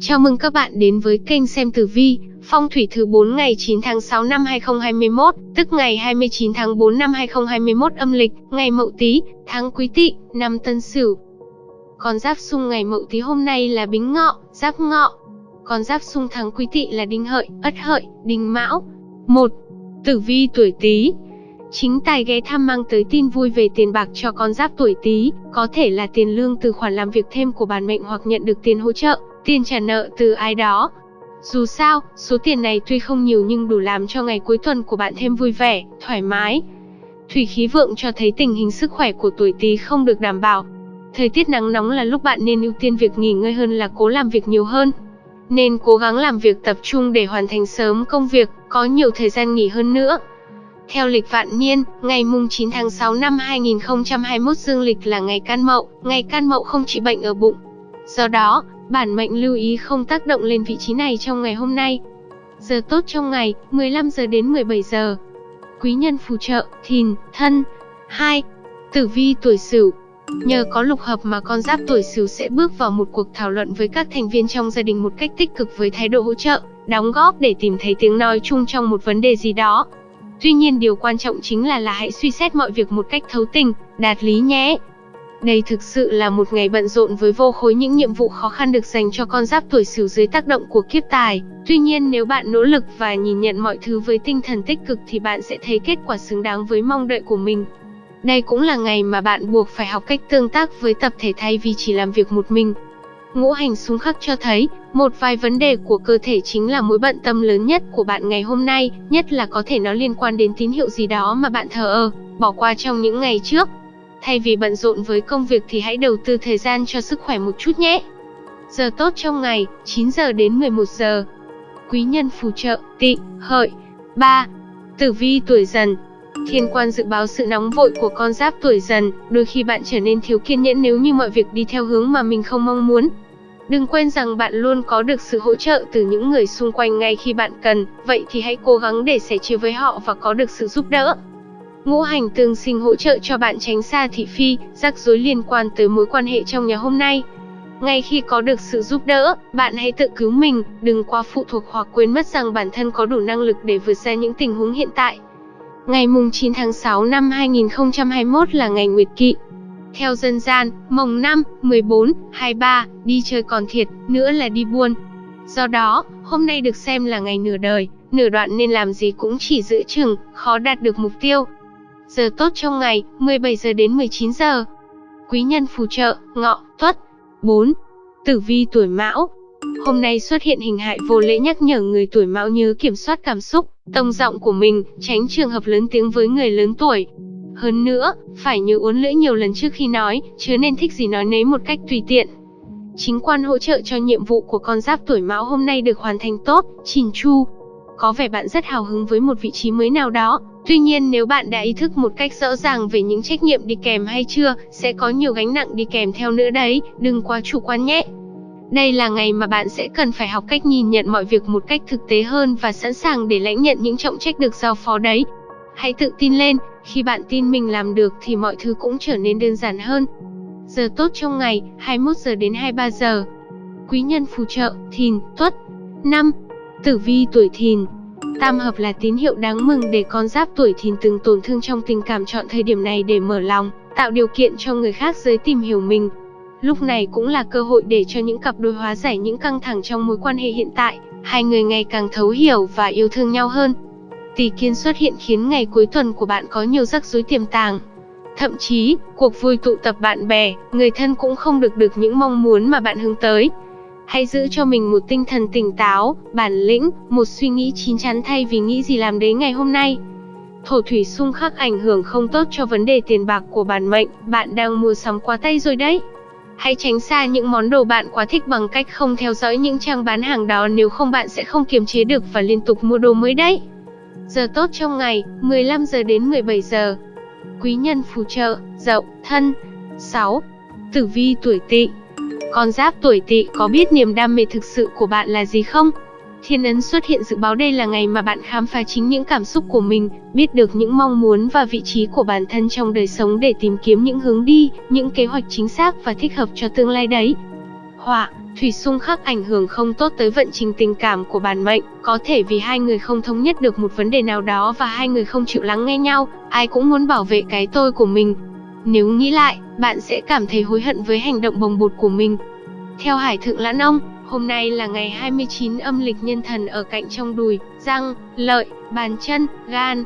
Chào mừng các bạn đến với kênh xem tử vi, phong thủy thứ 4 ngày 9 tháng 6 năm 2021, tức ngày 29 tháng 4 năm 2021 âm lịch, ngày Mậu Tý, tháng Quý Tỵ, năm Tân Sửu. Con giáp xung ngày Mậu Tý hôm nay là Bính Ngọ, Giáp Ngọ. Con giáp xung tháng Quý Tỵ là Đinh Hợi, Ất Hợi, Đinh Mão. 1. Tử vi tuổi Tý, Chính tài ghé thăm mang tới tin vui về tiền bạc cho con giáp tuổi Tý, có thể là tiền lương từ khoản làm việc thêm của bản mệnh hoặc nhận được tiền hỗ trợ, tiền trả nợ từ ai đó. Dù sao, số tiền này tuy không nhiều nhưng đủ làm cho ngày cuối tuần của bạn thêm vui vẻ, thoải mái. Thủy khí vượng cho thấy tình hình sức khỏe của tuổi Tý không được đảm bảo. Thời tiết nắng nóng là lúc bạn nên ưu tiên việc nghỉ ngơi hơn là cố làm việc nhiều hơn. Nên cố gắng làm việc tập trung để hoàn thành sớm công việc, có nhiều thời gian nghỉ hơn nữa. Theo lịch vạn niên, ngày mùng 9 tháng 6 năm 2021 dương lịch là ngày can mậu, ngày can mậu không trị bệnh ở bụng. Do đó, bản mệnh lưu ý không tác động lên vị trí này trong ngày hôm nay. Giờ tốt trong ngày, 15 giờ đến 17 giờ. Quý nhân phù trợ, thìn, thân. 2. Tử vi tuổi sửu, Nhờ có lục hợp mà con giáp tuổi Sửu sẽ bước vào một cuộc thảo luận với các thành viên trong gia đình một cách tích cực với thái độ hỗ trợ, đóng góp để tìm thấy tiếng nói chung trong một vấn đề gì đó. Tuy nhiên điều quan trọng chính là là hãy suy xét mọi việc một cách thấu tình, đạt lý nhé. Đây thực sự là một ngày bận rộn với vô khối những nhiệm vụ khó khăn được dành cho con giáp tuổi Sửu dưới tác động của kiếp tài. Tuy nhiên nếu bạn nỗ lực và nhìn nhận mọi thứ với tinh thần tích cực thì bạn sẽ thấy kết quả xứng đáng với mong đợi của mình. Đây cũng là ngày mà bạn buộc phải học cách tương tác với tập thể thay vì chỉ làm việc một mình. Ngũ hành xung khắc cho thấy, một vài vấn đề của cơ thể chính là mối bận tâm lớn nhất của bạn ngày hôm nay, nhất là có thể nó liên quan đến tín hiệu gì đó mà bạn thờ ơ, bỏ qua trong những ngày trước. Thay vì bận rộn với công việc thì hãy đầu tư thời gian cho sức khỏe một chút nhé. Giờ tốt trong ngày, 9 giờ đến 11 giờ. Quý nhân phù trợ, tị, hợi. 3. Tử vi tuổi dần, Thiên quan dự báo sự nóng vội của con giáp tuổi dần, đôi khi bạn trở nên thiếu kiên nhẫn nếu như mọi việc đi theo hướng mà mình không mong muốn. Đừng quên rằng bạn luôn có được sự hỗ trợ từ những người xung quanh ngay khi bạn cần, vậy thì hãy cố gắng để sẻ chia với họ và có được sự giúp đỡ. Ngũ hành tương sinh hỗ trợ cho bạn tránh xa thị phi, rắc rối liên quan tới mối quan hệ trong nhà hôm nay. Ngay khi có được sự giúp đỡ, bạn hãy tự cứu mình, đừng quá phụ thuộc hoặc quên mất rằng bản thân có đủ năng lực để vượt ra những tình huống hiện tại. Ngày mùng 9 tháng 6 năm 2021 là ngày Nguyệt Kỵ. Theo dân gian, mồng 5, 14, 23, đi chơi còn thiệt, nữa là đi buôn. Do đó, hôm nay được xem là ngày nửa đời, nửa đoạn nên làm gì cũng chỉ giữ chừng, khó đạt được mục tiêu. Giờ tốt trong ngày, 17 giờ đến 19 giờ. Quý nhân phù trợ, ngọ, tuất. 4. Tử vi tuổi mão, Hôm nay xuất hiện hình hại vô lễ nhắc nhở người tuổi mão nhớ kiểm soát cảm xúc, tông giọng của mình, tránh trường hợp lớn tiếng với người lớn tuổi. Hơn nữa, phải nhớ uốn lưỡi nhiều lần trước khi nói, chứ nên thích gì nói nấy một cách tùy tiện. Chính quan hỗ trợ cho nhiệm vụ của con giáp tuổi mão hôm nay được hoàn thành tốt, chỉn chu. Có vẻ bạn rất hào hứng với một vị trí mới nào đó, tuy nhiên nếu bạn đã ý thức một cách rõ ràng về những trách nhiệm đi kèm hay chưa, sẽ có nhiều gánh nặng đi kèm theo nữa đấy, đừng quá chủ quan nhé. Đây là ngày mà bạn sẽ cần phải học cách nhìn nhận mọi việc một cách thực tế hơn và sẵn sàng để lãnh nhận những trọng trách được giao phó đấy. Hãy tự tin lên, khi bạn tin mình làm được thì mọi thứ cũng trở nên đơn giản hơn. Giờ tốt trong ngày, 21 giờ đến 23 giờ. Quý nhân phù trợ, thìn, tuất. 5. Tử vi tuổi thìn, Tam hợp là tín hiệu đáng mừng để con giáp tuổi thìn từng tổn thương trong tình cảm chọn thời điểm này để mở lòng, tạo điều kiện cho người khác giới tìm hiểu mình, Lúc này cũng là cơ hội để cho những cặp đôi hóa giải những căng thẳng trong mối quan hệ hiện tại, hai người ngày càng thấu hiểu và yêu thương nhau hơn. Tỷ kiến xuất hiện khiến ngày cuối tuần của bạn có nhiều rắc rối tiềm tàng. Thậm chí, cuộc vui tụ tập bạn bè, người thân cũng không được được những mong muốn mà bạn hướng tới. Hãy giữ cho mình một tinh thần tỉnh táo, bản lĩnh, một suy nghĩ chín chắn thay vì nghĩ gì làm đấy ngày hôm nay. Thổ thủy xung khắc ảnh hưởng không tốt cho vấn đề tiền bạc của bản mệnh, bạn đang mua sắm quá tay rồi đấy. Hãy tránh xa những món đồ bạn quá thích bằng cách không theo dõi những trang bán hàng đó nếu không bạn sẽ không kiềm chế được và liên tục mua đồ mới đấy. Giờ tốt trong ngày, 15 giờ đến 17 giờ. Quý nhân phù trợ, dậu, thân. 6. Tử vi tuổi tỵ con giáp tuổi tỵ có biết niềm đam mê thực sự của bạn là gì không? Thiên ấn xuất hiện dự báo đây là ngày mà bạn khám phá chính những cảm xúc của mình, biết được những mong muốn và vị trí của bản thân trong đời sống để tìm kiếm những hướng đi, những kế hoạch chính xác và thích hợp cho tương lai đấy. họa, thủy xung khắc ảnh hưởng không tốt tới vận trình tình cảm của bản mệnh, có thể vì hai người không thống nhất được một vấn đề nào đó và hai người không chịu lắng nghe nhau, ai cũng muốn bảo vệ cái tôi của mình. Nếu nghĩ lại, bạn sẽ cảm thấy hối hận với hành động bồng bột của mình. Theo Hải Thượng Lãn Ông, hôm nay là ngày 29 âm lịch nhân thần ở cạnh trong đùi, răng, lợi, bàn chân, gan.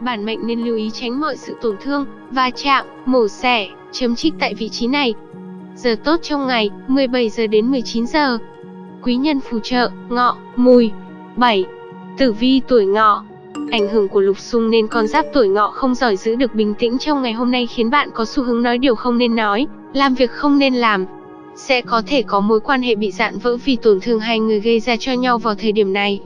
Bản mệnh nên lưu ý tránh mọi sự tổn thương, va chạm, mổ xẻ, chấm trích tại vị trí này. Giờ tốt trong ngày, 17 giờ đến 19 giờ. Quý nhân phù trợ, ngọ, mùi. 7. Tử vi tuổi ngọ, Ảnh hưởng của lục xung nên con giáp tuổi ngọ không giỏi giữ được bình tĩnh trong ngày hôm nay khiến bạn có xu hướng nói điều không nên nói, làm việc không nên làm. Sẽ có thể có mối quan hệ bị dạn vỡ vì tổn thương hai người gây ra cho nhau vào thời điểm này.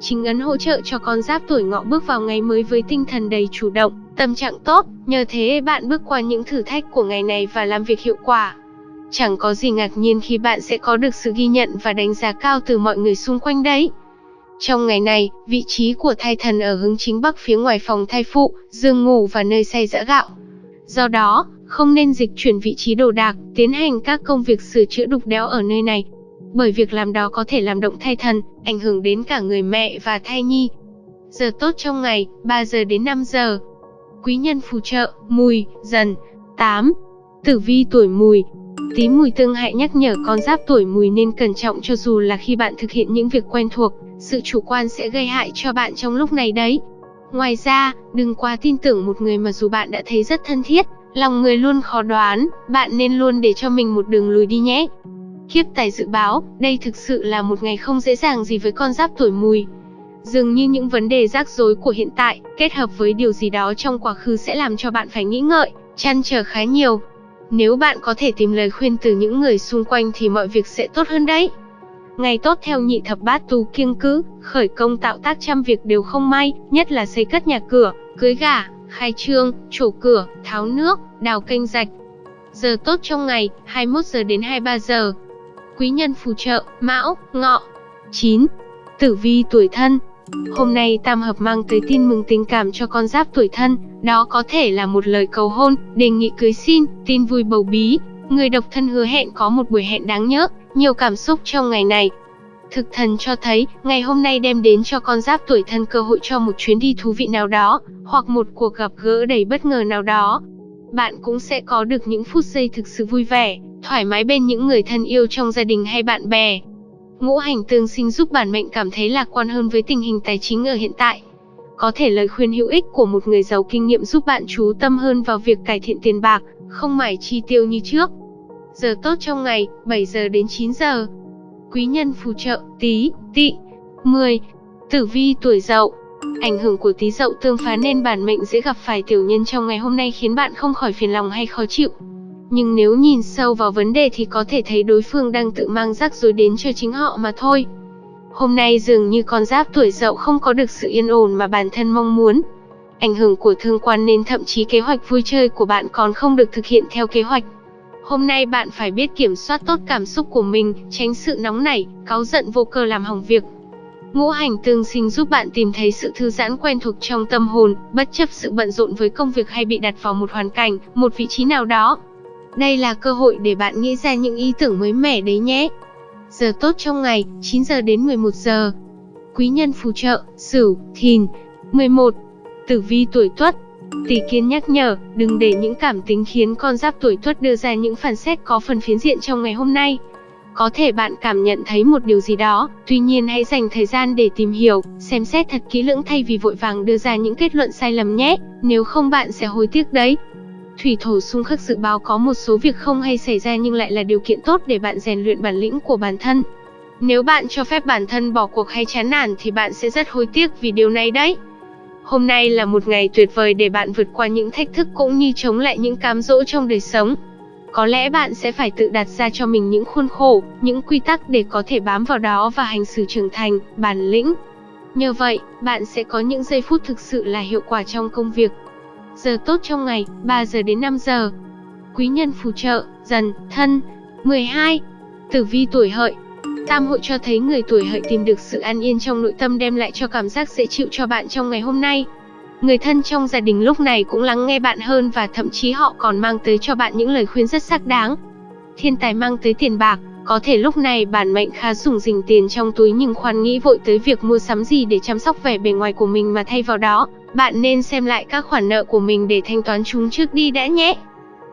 Chính ấn hỗ trợ cho con giáp tuổi ngọ bước vào ngày mới với tinh thần đầy chủ động, tâm trạng tốt, nhờ thế bạn bước qua những thử thách của ngày này và làm việc hiệu quả. Chẳng có gì ngạc nhiên khi bạn sẽ có được sự ghi nhận và đánh giá cao từ mọi người xung quanh đấy. Trong ngày này, vị trí của thai thần ở hướng chính bắc phía ngoài phòng thai phụ, giường ngủ và nơi xay giã gạo. Do đó, không nên dịch chuyển vị trí đồ đạc, tiến hành các công việc sửa chữa đục đẽo ở nơi này. Bởi việc làm đó có thể làm động thai thần, ảnh hưởng đến cả người mẹ và thai nhi. Giờ tốt trong ngày, 3 giờ đến 5 giờ. Quý nhân phù trợ, mùi, dần. 8. Tử vi tuổi mùi, Tí mùi tương hại nhắc nhở con giáp tuổi mùi nên cẩn trọng cho dù là khi bạn thực hiện những việc quen thuộc, sự chủ quan sẽ gây hại cho bạn trong lúc này đấy. Ngoài ra, đừng quá tin tưởng một người mà dù bạn đã thấy rất thân thiết, lòng người luôn khó đoán, bạn nên luôn để cho mình một đường lùi đi nhé. Kiếp tài dự báo, đây thực sự là một ngày không dễ dàng gì với con giáp tuổi mùi. Dường như những vấn đề rắc rối của hiện tại, kết hợp với điều gì đó trong quá khứ sẽ làm cho bạn phải nghĩ ngợi, chăn trở khá nhiều. Nếu bạn có thể tìm lời khuyên từ những người xung quanh thì mọi việc sẽ tốt hơn đấy. Ngày tốt theo nhị thập bát tú kiêng cữ, khởi công tạo tác trăm việc đều không may, nhất là xây cất nhà cửa, cưới gả, khai trương, trổ cửa, tháo nước, đào kênh rạch. Giờ tốt trong ngày, 21 giờ đến 23 giờ. Quý nhân phù trợ, Mão, Ngọ. 9. Tử vi tuổi thân, Hôm nay tam hợp mang tới tin mừng tình cảm cho con giáp tuổi thân, đó có thể là một lời cầu hôn, đề nghị cưới xin, tin vui bầu bí. Người độc thân hứa hẹn có một buổi hẹn đáng nhớ, nhiều cảm xúc trong ngày này. Thực thần cho thấy, ngày hôm nay đem đến cho con giáp tuổi thân cơ hội cho một chuyến đi thú vị nào đó, hoặc một cuộc gặp gỡ đầy bất ngờ nào đó. Bạn cũng sẽ có được những phút giây thực sự vui vẻ, thoải mái bên những người thân yêu trong gia đình hay bạn bè. Ngũ hành tương sinh giúp bản mệnh cảm thấy lạc quan hơn với tình hình tài chính ở hiện tại. Có thể lời khuyên hữu ích của một người giàu kinh nghiệm giúp bạn chú tâm hơn vào việc cải thiện tiền bạc, không mải chi tiêu như trước. Giờ tốt trong ngày, 7 giờ đến 9 giờ. Quý nhân phù trợ, Tý, tị. 10. Tử vi tuổi dậu Ảnh hưởng của Tý dậu tương phá nên bản mệnh dễ gặp phải tiểu nhân trong ngày hôm nay khiến bạn không khỏi phiền lòng hay khó chịu. Nhưng nếu nhìn sâu vào vấn đề thì có thể thấy đối phương đang tự mang rắc rối đến cho chính họ mà thôi. Hôm nay dường như con giáp tuổi dậu không có được sự yên ổn mà bản thân mong muốn. Ảnh hưởng của thương quan nên thậm chí kế hoạch vui chơi của bạn còn không được thực hiện theo kế hoạch. Hôm nay bạn phải biết kiểm soát tốt cảm xúc của mình, tránh sự nóng nảy, cáu giận vô cơ làm hỏng việc. Ngũ hành tương sinh giúp bạn tìm thấy sự thư giãn quen thuộc trong tâm hồn, bất chấp sự bận rộn với công việc hay bị đặt vào một hoàn cảnh, một vị trí nào đó. Đây là cơ hội để bạn nghĩ ra những ý tưởng mới mẻ đấy nhé. Giờ tốt trong ngày, 9 giờ đến 11 giờ. Quý nhân phù trợ, Sửu, Thìn. 11. Tử vi tuổi Tuất. Tỷ kiến nhắc nhở, đừng để những cảm tính khiến con giáp tuổi Tuất đưa ra những phản xét có phần phiến diện trong ngày hôm nay. Có thể bạn cảm nhận thấy một điều gì đó, tuy nhiên hãy dành thời gian để tìm hiểu, xem xét thật kỹ lưỡng thay vì vội vàng đưa ra những kết luận sai lầm nhé, nếu không bạn sẽ hối tiếc đấy. Thủy thổ xung khắc dự báo có một số việc không hay xảy ra nhưng lại là điều kiện tốt để bạn rèn luyện bản lĩnh của bản thân. Nếu bạn cho phép bản thân bỏ cuộc hay chán nản thì bạn sẽ rất hối tiếc vì điều này đấy. Hôm nay là một ngày tuyệt vời để bạn vượt qua những thách thức cũng như chống lại những cám dỗ trong đời sống. Có lẽ bạn sẽ phải tự đặt ra cho mình những khuôn khổ, những quy tắc để có thể bám vào đó và hành xử trưởng thành, bản lĩnh. Nhờ vậy, bạn sẽ có những giây phút thực sự là hiệu quả trong công việc, Giờ tốt trong ngày, 3 giờ đến 5 giờ. Quý nhân phù trợ, dần, thân. 12. Tử vi tuổi hợi Tam hội cho thấy người tuổi hợi tìm được sự an yên trong nội tâm đem lại cho cảm giác dễ chịu cho bạn trong ngày hôm nay. Người thân trong gia đình lúc này cũng lắng nghe bạn hơn và thậm chí họ còn mang tới cho bạn những lời khuyên rất xác đáng. Thiên tài mang tới tiền bạc, Có thể lúc này bản mệnh khá sủng dình tiền trong túi nhưng khoan nghĩ vội tới việc mua sắm gì để chăm sóc vẻ bề ngoài của mình mà thay vào đó, bạn nên xem lại các khoản nợ của mình để thanh toán chúng trước đi đã nhé.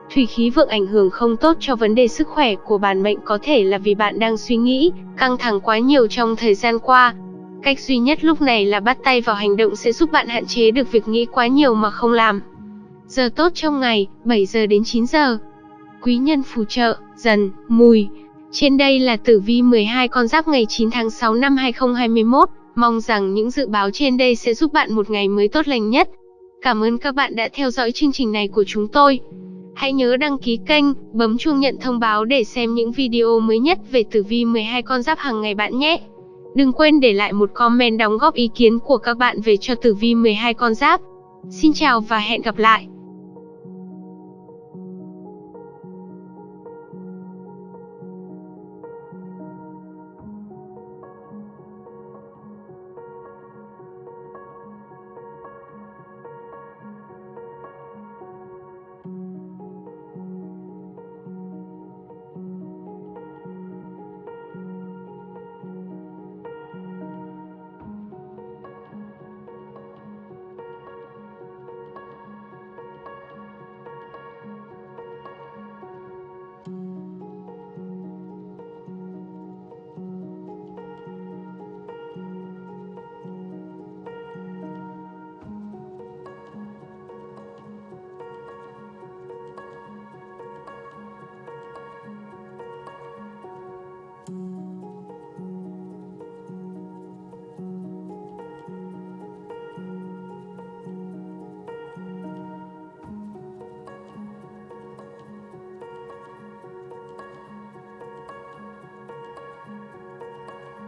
Thủy khí vượng ảnh hưởng không tốt cho vấn đề sức khỏe của bản mệnh có thể là vì bạn đang suy nghĩ, căng thẳng quá nhiều trong thời gian qua. Cách duy nhất lúc này là bắt tay vào hành động sẽ giúp bạn hạn chế được việc nghĩ quá nhiều mà không làm. Giờ tốt trong ngày, 7 giờ đến 9 giờ. Quý nhân phù trợ, dần, mùi. Trên đây là tử vi 12 con giáp ngày 9 tháng 6 năm 2021. Mong rằng những dự báo trên đây sẽ giúp bạn một ngày mới tốt lành nhất. Cảm ơn các bạn đã theo dõi chương trình này của chúng tôi. Hãy nhớ đăng ký kênh, bấm chuông nhận thông báo để xem những video mới nhất về tử vi 12 con giáp hàng ngày bạn nhé. Đừng quên để lại một comment đóng góp ý kiến của các bạn về cho tử vi 12 con giáp. Xin chào và hẹn gặp lại.